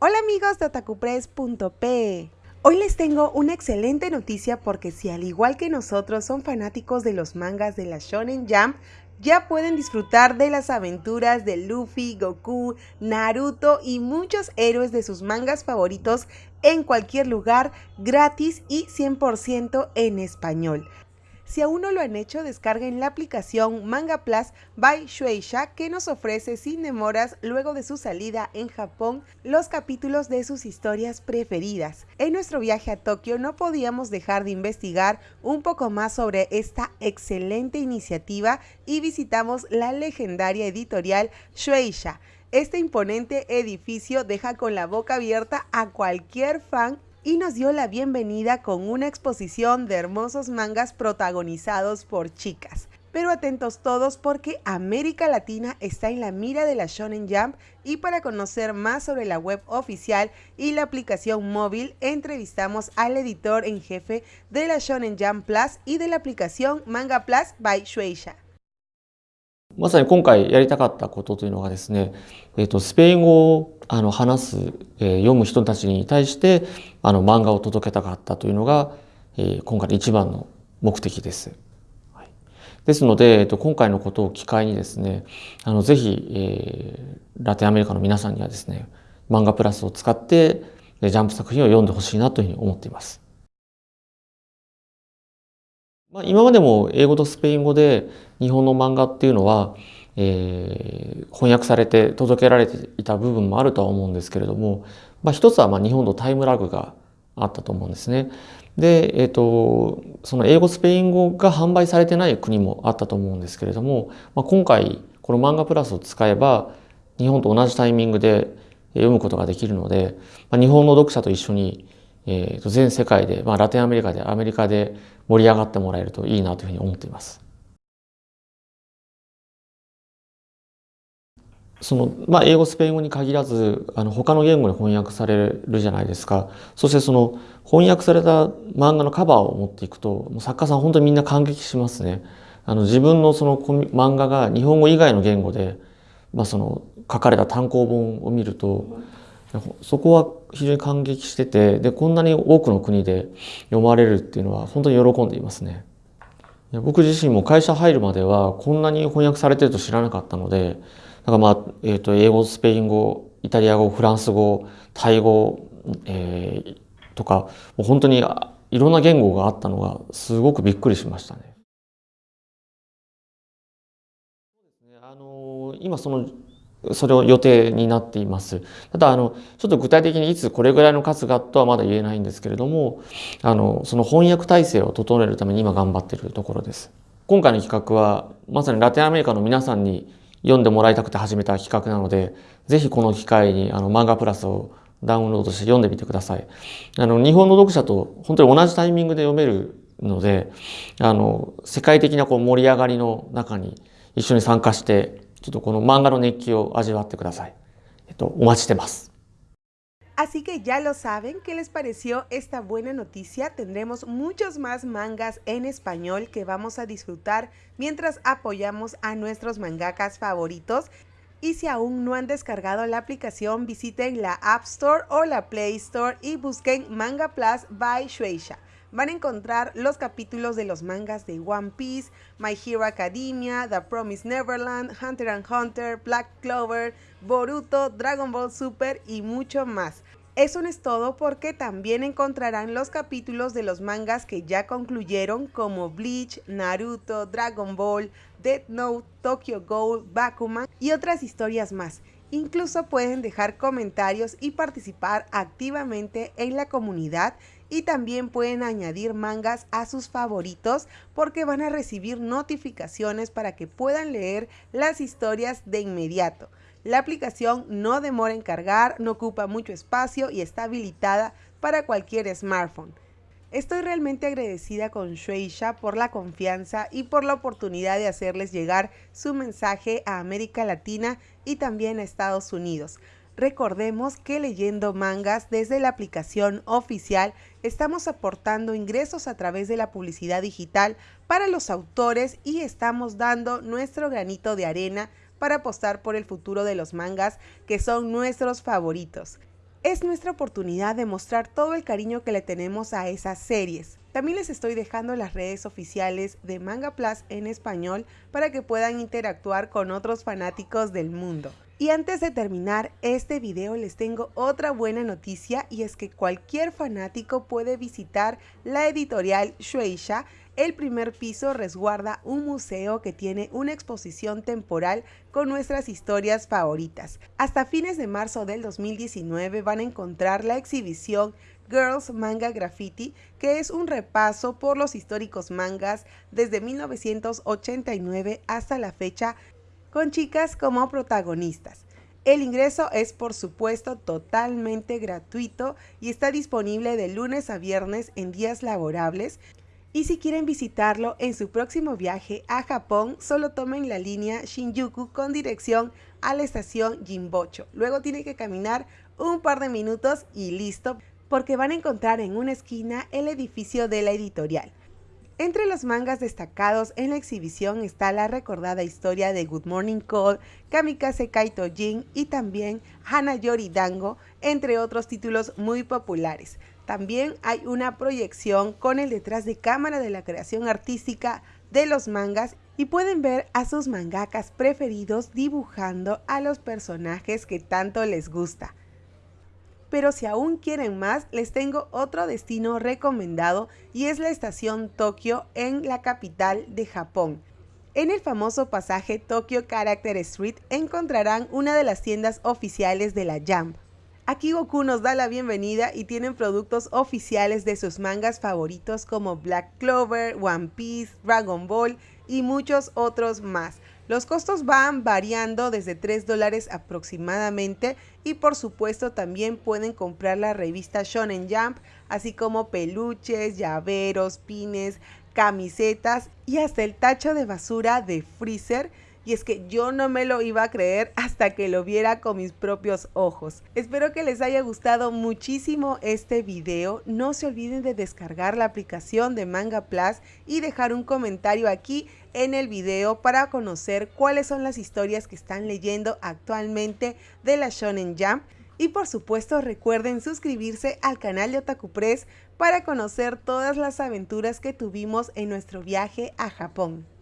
Hola amigos de otakupress.p. Hoy les tengo una excelente noticia porque si al igual que nosotros son fanáticos de los mangas de la Shonen Jump, ya pueden disfrutar de las aventuras de Luffy, Goku, Naruto y muchos héroes de sus mangas favoritos en cualquier lugar gratis y 100% en español. Si aún no lo han hecho, descarguen la aplicación Manga Plus by Shueisha que nos ofrece sin demoras luego de su salida en Japón los capítulos de sus historias preferidas. En nuestro viaje a Tokio no podíamos dejar de investigar un poco más sobre esta excelente iniciativa y visitamos la legendaria editorial Shueisha. Este imponente edificio deja con la boca abierta a cualquier fan y nos dio la bienvenida con una exposición de hermosos mangas protagonizados por chicas. Pero atentos todos porque América Latina está en la mira de la Shonen Jump y para conocer más sobre la web oficial y la aplicación móvil entrevistamos al editor en jefe de la Shonen Jump Plus y de la aplicación Manga Plus by Shueisha. まさに今回やりたかったことというのがですね、えー、とスペイン語をあの話す、えー、読む人たちに対してあの漫画を届けたかったというのが、えー、今回の一番の目的です。はい、ですので、えー、と今回のことを機会にですねあのぜひ、えー、ラテンアメリカの皆さんにはですね漫画プラスを使ってジャンプ作品を読んでほしいなというふうに思っています。まあ、今までも英語とスペイン語で日本の漫画っていうのは、えー、翻訳されて届けられていた部分もあるとは思うんですけれども、まあ、一つはまあ日本とタイムラグがあったと思うんですね。で、えっ、ー、と、その英語、スペイン語が販売されてない国もあったと思うんですけれども、まあ、今回この漫画プラスを使えば日本と同じタイミングで読むことができるので、まあ、日本の読者と一緒にえー、と全世界で、まあ、ラテンアメリカでアメリカで盛り上がってもらえるといいなというふうに思っています。そのまあ、英語スペイン語に限らずあの他の言語に翻訳されるじゃないですかそしてその翻訳された漫画のカバーを持っていくともう作家さん本当にみんな感激しますねあの自分のその漫画が日本語以外の言語で、まあ、その書かれた単行本を見るとそこは非常に感激しててでこんなに多くの国で読まれるっていうのは本当に喜んでいますね。僕自身も会社入るまではこんなに翻訳されてると知らなかったのでだからまあ、えー、と英語スペイン語イタリア語フランス語タイ語、えー、とかもう本当にいろんな言語があったのがすごくびっくりしましたね。あの今そのそれを予定になっています。ただあのちょっと具体的にいつこれぐらいの数がとはまだ言えないんですけれどもあのその翻訳体制を整えるために今頑張っているところです。今回の企画はまさにラテンアメリカの皆さんに読んでもらいたくて始めた企画なのでぜひこの機会にあの漫画プラスをダウンロードして読んでみてください。あの日本の読者と本当に同じタイミングで読めるのであの世界的なこう盛り上がりの中に一緒に参加してちょっとこの漫画の熱気を味わってください。えっと、お待ちしてます。Así que ya lo saben, ¿qué les pareció esta buena noticia? Tendremos muchos más mangas en español que vamos a disfrutar mientras apoyamos a nuestros mangakas favoritos. Y si aún no han descargado la aplicación, visiten la App Store o la Play Store y busquen Manga Plus by Shueisha van a encontrar los capítulos de los mangas de One Piece, My Hero Academia, The Promised Neverland, Hunter x Hunter, Black Clover, Boruto, Dragon Ball Super y mucho más. Eso no es todo porque también encontrarán los capítulos de los mangas que ya concluyeron como Bleach, Naruto, Dragon Ball, Death Note, Tokyo Ghoul, Bakuman y otras historias más. Incluso pueden dejar comentarios y participar activamente en la comunidad y también pueden añadir mangas a sus favoritos porque van a recibir notificaciones para que puedan leer las historias de inmediato. La aplicación no demora en cargar, no ocupa mucho espacio y está habilitada para cualquier smartphone. Estoy realmente agradecida con Shueisha por la confianza y por la oportunidad de hacerles llegar su mensaje a América Latina y también a Estados Unidos. Recordemos que leyendo mangas desde la aplicación oficial estamos aportando ingresos a través de la publicidad digital para los autores y estamos dando nuestro granito de arena para apostar por el futuro de los mangas que son nuestros favoritos. Es nuestra oportunidad de mostrar todo el cariño que le tenemos a esas series. También les estoy dejando las redes oficiales de Manga Plus en español para que puedan interactuar con otros fanáticos del mundo. Y antes de terminar este video les tengo otra buena noticia y es que cualquier fanático puede visitar la editorial Shueisha. El primer piso resguarda un museo que tiene una exposición temporal con nuestras historias favoritas. Hasta fines de marzo del 2019 van a encontrar la exhibición Girls Manga Graffiti, que es un repaso por los históricos mangas desde 1989 hasta la fecha con chicas como protagonistas. El ingreso es por supuesto totalmente gratuito y está disponible de lunes a viernes en días laborables. Y si quieren visitarlo en su próximo viaje a Japón, solo tomen la línea Shinjuku con dirección a la estación Jimbocho. Luego tienen que caminar un par de minutos y listo, porque van a encontrar en una esquina el edificio de la editorial. Entre los mangas destacados en la exhibición está la recordada historia de Good Morning Call, Kamikaze Kaito Jin y también Hanayori Dango, entre otros títulos muy populares. También hay una proyección con el detrás de cámara de la creación artística de los mangas y pueden ver a sus mangakas preferidos dibujando a los personajes que tanto les gusta pero si aún quieren más, les tengo otro destino recomendado y es la estación Tokio en la capital de Japón. En el famoso pasaje Tokyo Character Street encontrarán una de las tiendas oficiales de la Jump. Aquí Goku nos da la bienvenida y tienen productos oficiales de sus mangas favoritos como Black Clover, One Piece, Dragon Ball y muchos otros más. Los costos van variando desde 3 dólares aproximadamente y por supuesto también pueden comprar la revista Shonen Jump, así como peluches, llaveros, pines, camisetas y hasta el tacho de basura de Freezer y es que yo no me lo iba a creer hasta que lo viera con mis propios ojos. Espero que les haya gustado muchísimo este video. No se olviden de descargar la aplicación de Manga Plus y dejar un comentario aquí en el video para conocer cuáles son las historias que están leyendo actualmente de la Shonen Jump. Y por supuesto recuerden suscribirse al canal de Otaku Press para conocer todas las aventuras que tuvimos en nuestro viaje a Japón.